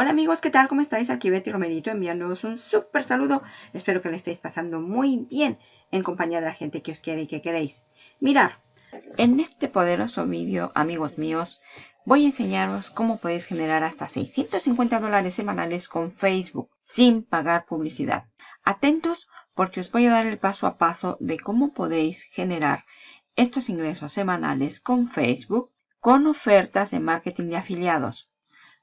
Hola amigos, ¿qué tal? ¿Cómo estáis? Aquí Betty Romerito enviándoos un súper saludo. Espero que le estéis pasando muy bien en compañía de la gente que os quiere y que queréis. Mirar, en este poderoso vídeo, amigos míos, voy a enseñaros cómo podéis generar hasta 650 dólares semanales con Facebook sin pagar publicidad. Atentos porque os voy a dar el paso a paso de cómo podéis generar estos ingresos semanales con Facebook con ofertas de marketing de afiliados.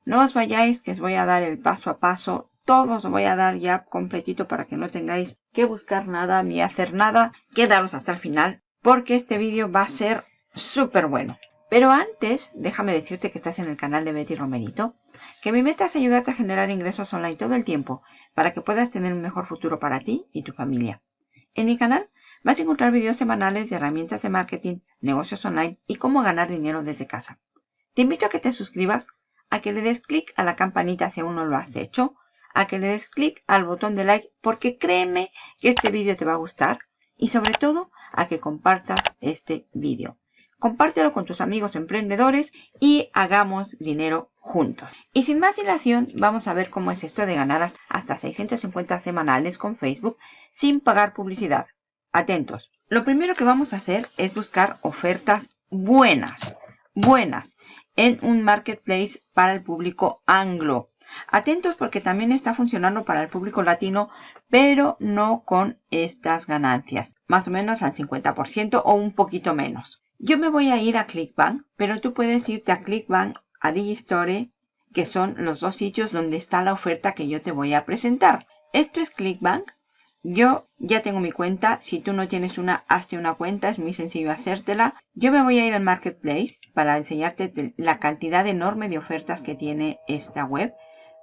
No os vayáis que os voy a dar el paso a paso. Todo os voy a dar ya completito para que no tengáis que buscar nada ni hacer nada. Quedaros hasta el final porque este vídeo va a ser súper bueno. Pero antes, déjame decirte que estás en el canal de Betty Romerito, que mi meta es ayudarte a generar ingresos online todo el tiempo para que puedas tener un mejor futuro para ti y tu familia. En mi canal vas a encontrar vídeos semanales de herramientas de marketing, negocios online y cómo ganar dinero desde casa. Te invito a que te suscribas a que le des clic a la campanita si aún no lo has hecho, a que le des clic al botón de like porque créeme que este vídeo te va a gustar y sobre todo a que compartas este vídeo. Compártelo con tus amigos emprendedores y hagamos dinero juntos. Y sin más dilación, vamos a ver cómo es esto de ganar hasta 650 semanales con Facebook sin pagar publicidad. Atentos. Lo primero que vamos a hacer es buscar ofertas buenas. Buenas en un marketplace para el público anglo. Atentos porque también está funcionando para el público latino, pero no con estas ganancias. Más o menos al 50% o un poquito menos. Yo me voy a ir a Clickbank, pero tú puedes irte a Clickbank, a Digistore, que son los dos sitios donde está la oferta que yo te voy a presentar. Esto es Clickbank yo ya tengo mi cuenta. Si tú no tienes una, hazte una cuenta. Es muy sencillo hacértela. Yo me voy a ir al Marketplace para enseñarte la cantidad enorme de ofertas que tiene esta web.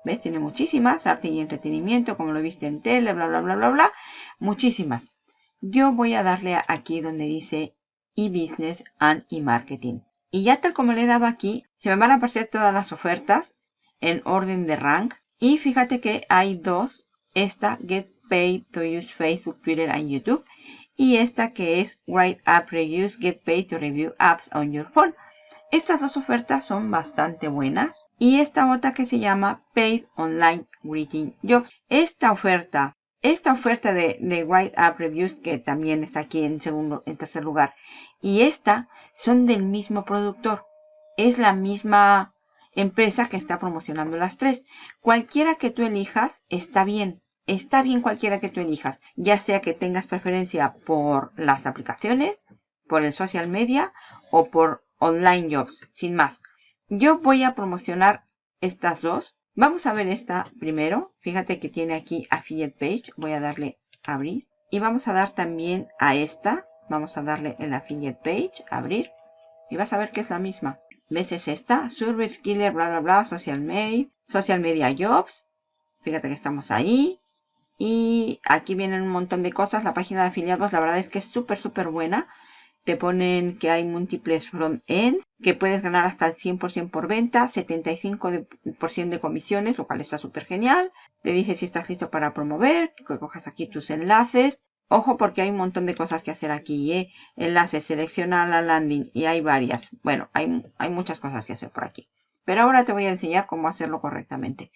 ¿Ves? Tiene muchísimas. Arte y entretenimiento, como lo viste en tele, bla, bla, bla, bla, bla. Muchísimas. Yo voy a darle aquí donde dice e-business and e-marketing. Y ya tal como le he dado aquí, se me van a aparecer todas las ofertas en orden de rank. Y fíjate que hay dos. Esta, Get Paid to Use Facebook, Twitter and YouTube. Y esta que es Write App Reviews, Get Paid to Review Apps on Your Phone. Estas dos ofertas son bastante buenas. Y esta otra que se llama Paid Online Greeting Jobs. Esta oferta, esta oferta de, de Write App Reviews, que también está aquí en segundo, en tercer lugar. Y esta son del mismo productor. Es la misma empresa que está promocionando las tres. Cualquiera que tú elijas está bien. Está bien cualquiera que tú elijas, ya sea que tengas preferencia por las aplicaciones, por el social media o por online jobs, sin más. Yo voy a promocionar estas dos. Vamos a ver esta primero. Fíjate que tiene aquí affiliate page. Voy a darle abrir. Y vamos a dar también a esta. Vamos a darle el affiliate page, abrir. Y vas a ver que es la misma. ¿Ves? Es esta. Service Killer, bla, bla, bla, social media, social media jobs. Fíjate que estamos ahí. Y aquí vienen un montón de cosas. La página de afiliados, la verdad es que es súper, súper buena. Te ponen que hay múltiples front ends, que puedes ganar hasta el 100% por venta, 75% de comisiones, lo cual está súper genial. Te dice si estás listo para promover, que cojas aquí tus enlaces. Ojo porque hay un montón de cosas que hacer aquí. ¿eh? Enlaces, selecciona la landing y hay varias. Bueno, hay, hay muchas cosas que hacer por aquí. Pero ahora te voy a enseñar cómo hacerlo correctamente.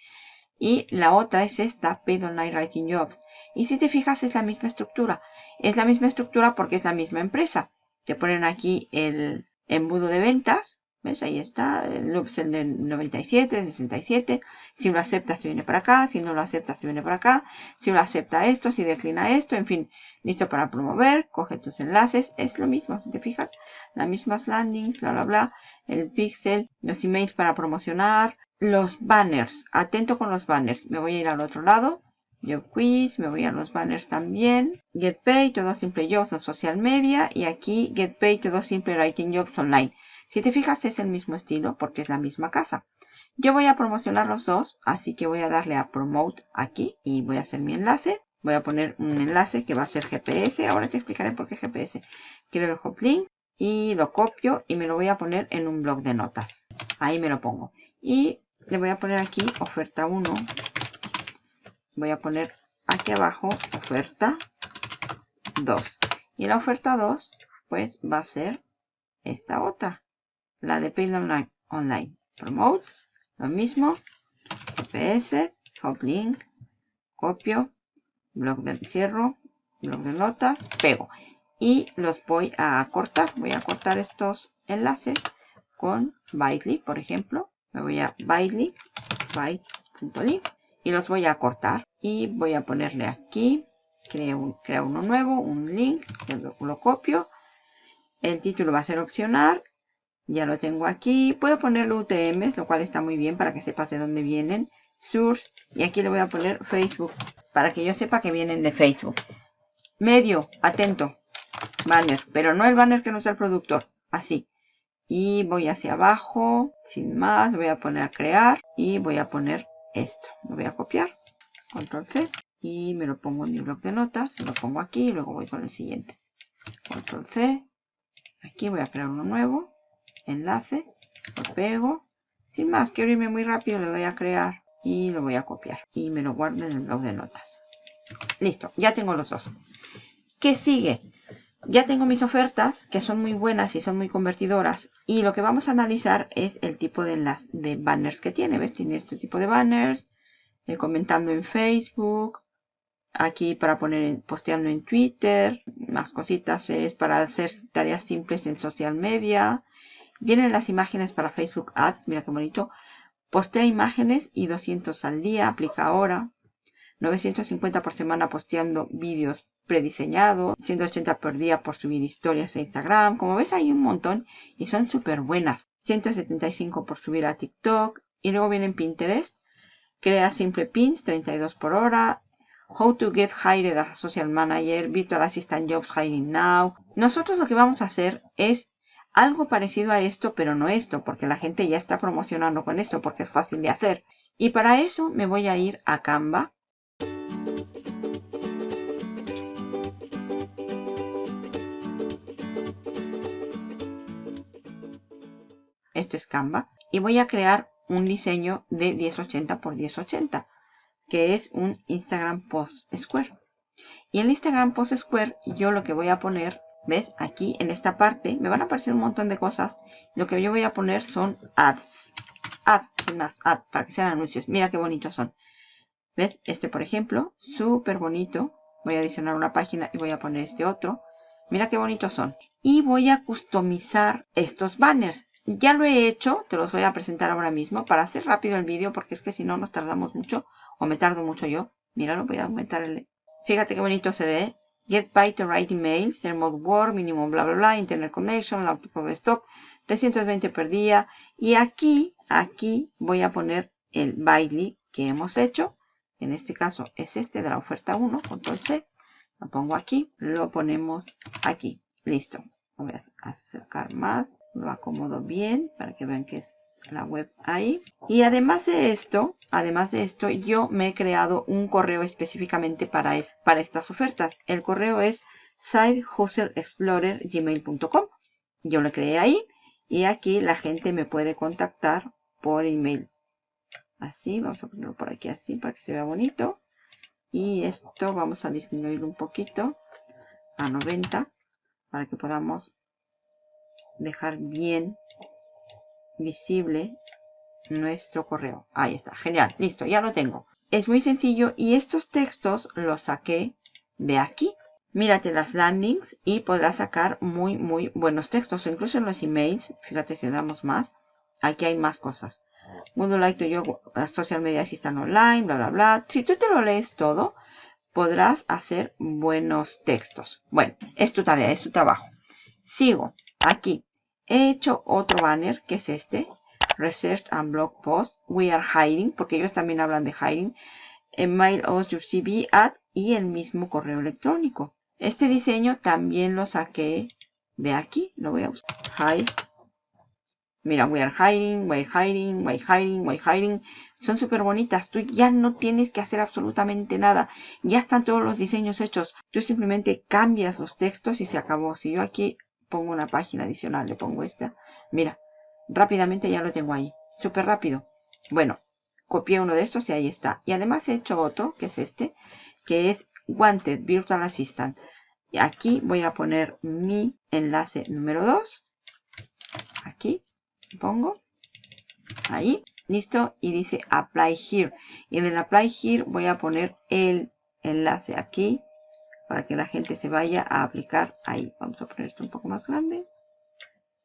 Y la otra es esta, Paid Online Writing Jobs. Y si te fijas es la misma estructura. Es la misma estructura porque es la misma empresa. Te ponen aquí el embudo de ventas. ¿Ves? Ahí está. El loops del 97, 67. Si lo aceptas, se viene para acá. Si no lo aceptas, se viene para acá. Si lo acepta esto, si declina esto. En fin, listo para promover. Coge tus enlaces. Es lo mismo, si te fijas. Las mismas landings, bla, bla, bla. El pixel, los emails para promocionar. Los banners. Atento con los banners. Me voy a ir al otro lado. Yo quiz, me voy a los banners también. Get Paid, todo simple jobs en social media. Y aquí Get Paid, todo simple writing jobs online. Si te fijas es el mismo estilo porque es la misma casa. Yo voy a promocionar los dos, así que voy a darle a Promote aquí y voy a hacer mi enlace. Voy a poner un enlace que va a ser GPS. Ahora te explicaré por qué GPS. Quiero el hop link y lo copio y me lo voy a poner en un blog de notas. Ahí me lo pongo. Y le voy a poner aquí oferta 1 voy a poner aquí abajo oferta 2 y la oferta 2 pues va a ser esta otra la de Paid Online. Promote lo mismo CSS, hot link, copio, blog de cierro, blog de notas, pego. Y los voy a cortar. Voy a cortar estos enlaces con Bitly, por ejemplo. Me voy a byte.ly y los voy a cortar. Y voy a ponerle aquí, creo, uno nuevo, un link, lo, lo copio. El título va a ser opcional ya lo tengo aquí. Puedo ponerle UTMs, lo cual está muy bien para que sepas de dónde vienen. Source. Y aquí le voy a poner Facebook. Para que yo sepa que vienen de Facebook. Medio. Atento. Banner. Pero no el banner que nos da el productor. Así. Y voy hacia abajo. Sin más. Voy a poner a crear. Y voy a poner esto. Lo voy a copiar. Control C. Y me lo pongo en mi blog de notas. Lo pongo aquí. Y luego voy con el siguiente. Control C. Aquí voy a crear uno nuevo enlace, lo pego. Sin más, quiero irme muy rápido, le voy a crear y lo voy a copiar. Y me lo guardo en el blog de notas. Listo, ya tengo los dos. ¿Qué sigue? Ya tengo mis ofertas, que son muy buenas y son muy convertidoras. Y lo que vamos a analizar es el tipo de, las, de banners que tiene. ¿Ves? Tiene este tipo de banners. Eh, comentando en Facebook. Aquí para poner posteando en Twitter. Más cositas es para hacer tareas simples en social media. Vienen las imágenes para Facebook Ads. Mira qué bonito. Postea imágenes y 200 al día. Aplica ahora. 950 por semana posteando vídeos prediseñados. 180 por día por subir historias a Instagram. Como ves hay un montón y son súper buenas. 175 por subir a TikTok. Y luego vienen Pinterest. Crea simple pins, 32 por hora. How to get hired as a social manager, virtual assistant jobs hiring now. Nosotros lo que vamos a hacer es algo parecido a esto, pero no esto, porque la gente ya está promocionando con esto, porque es fácil de hacer. Y para eso me voy a ir a Canva. Esto es Canva. Y voy a crear un diseño de 1080 x 1080, que es un Instagram Post Square. Y en Instagram Post Square yo lo que voy a poner ¿Ves? Aquí en esta parte me van a aparecer un montón de cosas. Lo que yo voy a poner son ads. Ads, sin más, ads, para que sean anuncios. Mira qué bonitos son. ¿Ves? Este, por ejemplo, súper bonito. Voy a adicionar una página y voy a poner este otro. Mira qué bonitos son. Y voy a customizar estos banners. Ya lo he hecho, te los voy a presentar ahora mismo para hacer rápido el vídeo porque es que si no nos tardamos mucho o me tardo mucho yo. Míralo, voy a aumentar el... Fíjate qué bonito se ve. Get by to write email, mode word, minimum bla bla bla, internet connection, de stop, 320 per día. Y aquí, aquí voy a poner el Bitly que hemos hecho. En este caso es este de la oferta 1, control C. Lo pongo aquí, lo ponemos aquí. Listo. Voy a acercar más, lo acomodo bien para que vean que es la web ahí. Y además de esto, además de esto, yo me he creado un correo específicamente para, para estas ofertas. El correo es sidehustleexplorer.gmail.com. Yo lo creé ahí y aquí la gente me puede contactar por email. Así, vamos a ponerlo por aquí así para que se vea bonito. Y esto vamos a disminuirlo un poquito a 90 para que podamos dejar bien visible nuestro correo. Ahí está, genial, listo, ya lo tengo. Es muy sencillo y estos textos los saqué de aquí. Mírate las landings y podrás sacar muy, muy buenos textos. incluso en los emails, fíjate si damos más, aquí hay más cosas. Mundo like to your social media assistant online, bla, bla, bla. Si tú te lo lees todo, podrás hacer buenos textos. Bueno, es tu tarea, es tu trabajo. Sigo aquí. He hecho otro banner, que es este. Research and Blog Post. We are hiring, porque ellos también hablan de hiring. Mail us your CV at y el mismo correo electrónico. Este diseño también lo saqué de aquí. Lo voy a buscar. Hi. Mira, we are hiring, we are hiring, we are hiring, we are hiring. Son súper bonitas. Tú ya no tienes que hacer absolutamente nada. Ya están todos los diseños hechos. Tú simplemente cambias los textos y se acabó. Si yo aquí pongo una página adicional, le pongo esta. Mira, rápidamente ya lo tengo ahí. Súper rápido. Bueno, copié uno de estos y ahí está. Y además he hecho otro, que es este, que es Wanted Virtual Assistant. Y aquí voy a poner mi enlace número 2. Aquí pongo. Ahí. listo y dice apply here y en el apply here voy a poner el enlace aquí para que la gente se vaya a aplicar ahí vamos a poner esto un poco más grande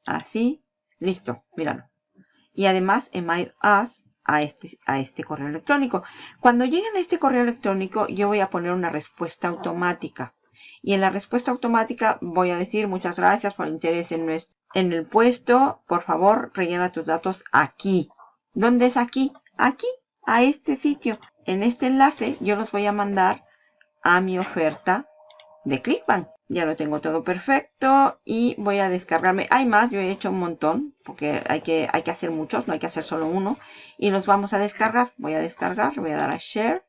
así listo míralo y además email us a este, a este correo electrónico cuando lleguen a este correo electrónico yo voy a poner una respuesta automática y en la respuesta automática voy a decir muchas gracias por interés en, nuestro, en el puesto. Por favor, rellena tus datos aquí. ¿Dónde es aquí? Aquí, a este sitio. En este enlace yo los voy a mandar a mi oferta de Clickbank. Ya lo tengo todo perfecto y voy a descargarme. Hay más, yo he hecho un montón porque hay que, hay que hacer muchos, no hay que hacer solo uno. Y los vamos a descargar. Voy a descargar, voy a dar a Share.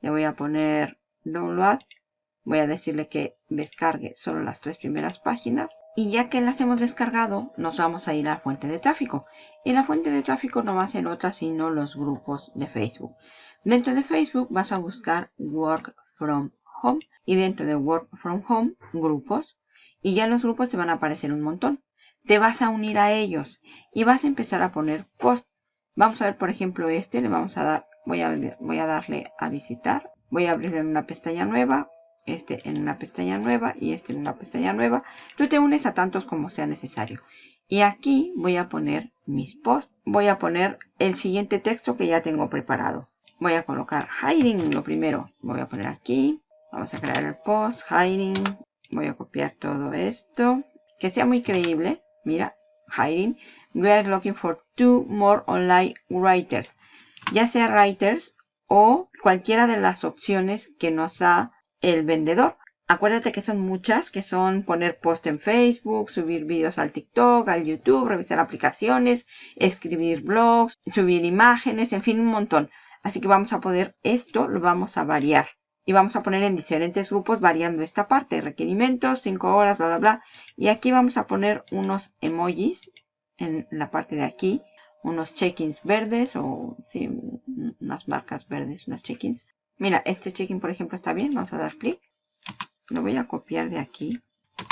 Le voy a poner Download Voy a decirle que descargue solo las tres primeras páginas. Y ya que las hemos descargado, nos vamos a ir a la fuente de tráfico. Y la fuente de tráfico no va a ser otra sino los grupos de Facebook. Dentro de Facebook vas a buscar Work From Home. Y dentro de Work From Home, grupos. Y ya en los grupos te van a aparecer un montón. Te vas a unir a ellos. Y vas a empezar a poner post. Vamos a ver, por ejemplo, este. Le vamos a dar, voy a, voy a darle a visitar. Voy a abrir en una pestaña nueva este en una pestaña nueva y este en una pestaña nueva. Tú te unes a tantos como sea necesario. Y aquí voy a poner mis posts. Voy a poner el siguiente texto que ya tengo preparado. Voy a colocar hiding lo primero. Voy a poner aquí. Vamos a crear el post, hiding. Voy a copiar todo esto. Que sea muy creíble. Mira, hiding. We are looking for two more online writers. Ya sea writers o cualquiera de las opciones que nos ha el vendedor. Acuérdate que son muchas, que son poner post en Facebook, subir vídeos al TikTok, al YouTube, revisar aplicaciones, escribir blogs, subir imágenes, en fin, un montón. Así que vamos a poder, esto lo vamos a variar. Y vamos a poner en diferentes grupos variando esta parte. Requerimientos, 5 horas, bla, bla, bla. Y aquí vamos a poner unos emojis en la parte de aquí. Unos check-ins verdes o sí, unas marcas verdes, unas check-ins. Mira, este check-in, por ejemplo, está bien. Vamos a dar clic. Lo voy a copiar de aquí.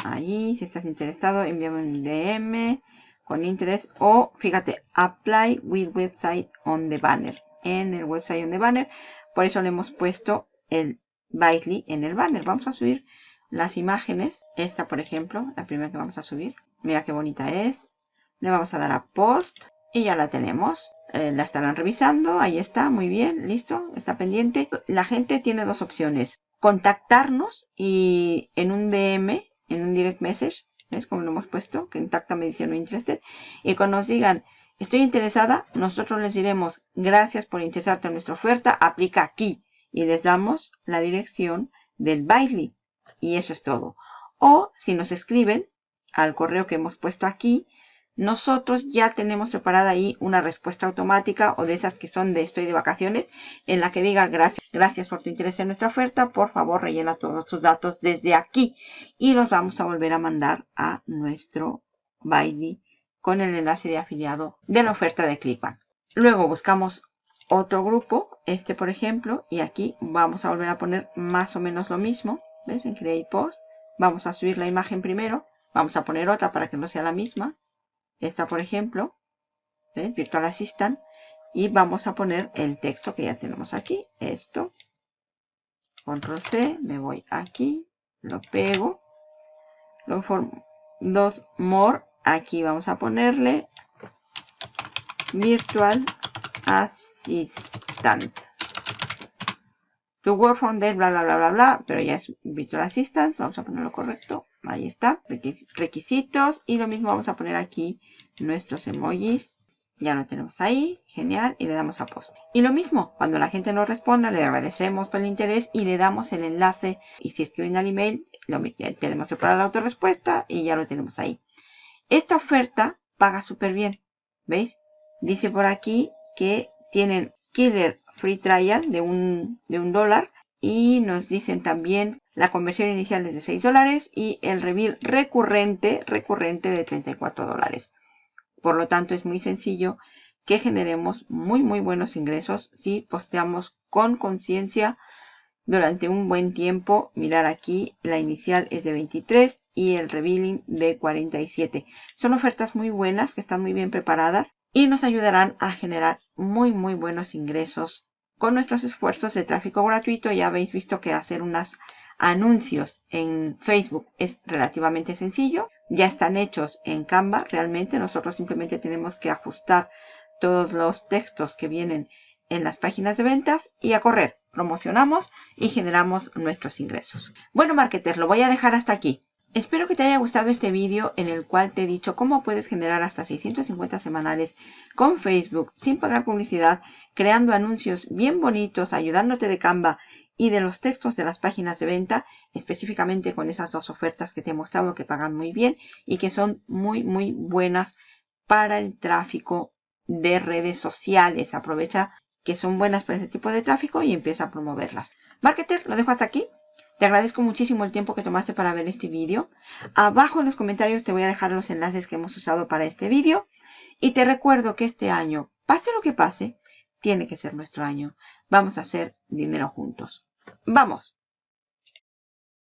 Ahí, si estás interesado, envíame un DM con interés. O, fíjate, apply with website on the banner. En el website on the banner. Por eso le hemos puesto el Bitly en el banner. Vamos a subir las imágenes. Esta, por ejemplo, la primera que vamos a subir. Mira qué bonita es. Le vamos a dar a post. Y ya la tenemos. Eh, la estarán revisando. Ahí está, muy bien, listo, está pendiente. La gente tiene dos opciones. Contactarnos y en un DM, en un direct message, ¿ves como lo hemos puesto? Contáctame diciendo interested. Y cuando nos digan, estoy interesada, nosotros les diremos, gracias por interesarte en nuestra oferta, aplica aquí. Y les damos la dirección del baile. Y eso es todo. O si nos escriben al correo que hemos puesto aquí, nosotros ya tenemos preparada ahí una respuesta automática o de esas que son de estoy de vacaciones en la que diga gracias, gracias por tu interés en nuestra oferta, por favor rellena todos tus datos desde aquí y los vamos a volver a mandar a nuestro Baidi con el enlace de afiliado de la oferta de Clickbank. Luego buscamos otro grupo, este por ejemplo, y aquí vamos a volver a poner más o menos lo mismo, ¿ves? En Create Post, vamos a subir la imagen primero, vamos a poner otra para que no sea la misma, esta, por ejemplo, ¿ves? Virtual Assistant. Y vamos a poner el texto que ya tenemos aquí. Esto. Control C. Me voy aquí. Lo pego. Luego dos more. Aquí vamos a ponerle Virtual Assistant. To work from there, bla, bla, bla, bla, bla. Pero ya es Virtual Assistant. Vamos a ponerlo correcto. Ahí está, requisitos. Y lo mismo vamos a poner aquí nuestros emojis. Ya lo tenemos ahí, genial, y le damos a post. Y lo mismo, cuando la gente nos responda, le agradecemos por el interés y le damos el enlace. Y si escriben al email, lo tenemos preparada la autorrespuesta y ya lo tenemos ahí. Esta oferta paga súper bien, ¿veis? Dice por aquí que tienen Killer Free Trial de un, de un dólar y nos dicen también la conversión inicial es de 6 dólares y el reveal recurrente, recurrente de 34 dólares. Por lo tanto, es muy sencillo que generemos muy, muy buenos ingresos si posteamos con conciencia durante un buen tiempo. Mirar aquí, la inicial es de 23 y el revealing de 47. Son ofertas muy buenas que están muy bien preparadas y nos ayudarán a generar muy muy buenos ingresos con nuestros esfuerzos de tráfico gratuito. Ya habéis visto que hacer unos anuncios en Facebook es relativamente sencillo. Ya están hechos en Canva realmente. Nosotros simplemente tenemos que ajustar todos los textos que vienen en las páginas de ventas y a correr. Promocionamos y generamos nuestros ingresos. Bueno, marketer, lo voy a dejar hasta aquí. Espero que te haya gustado este vídeo en el cual te he dicho cómo puedes generar hasta 650 semanales con Facebook sin pagar publicidad, creando anuncios bien bonitos, ayudándote de Canva y de los textos de las páginas de venta, específicamente con esas dos ofertas que te he mostrado que pagan muy bien y que son muy muy buenas para el tráfico de redes sociales. Aprovecha que son buenas para ese tipo de tráfico y empieza a promoverlas. Marketer, lo dejo hasta aquí. Te agradezco muchísimo el tiempo que tomaste para ver este vídeo. Abajo en los comentarios te voy a dejar los enlaces que hemos usado para este vídeo. Y te recuerdo que este año, pase lo que pase, tiene que ser nuestro año. Vamos a hacer dinero juntos. ¡Vamos!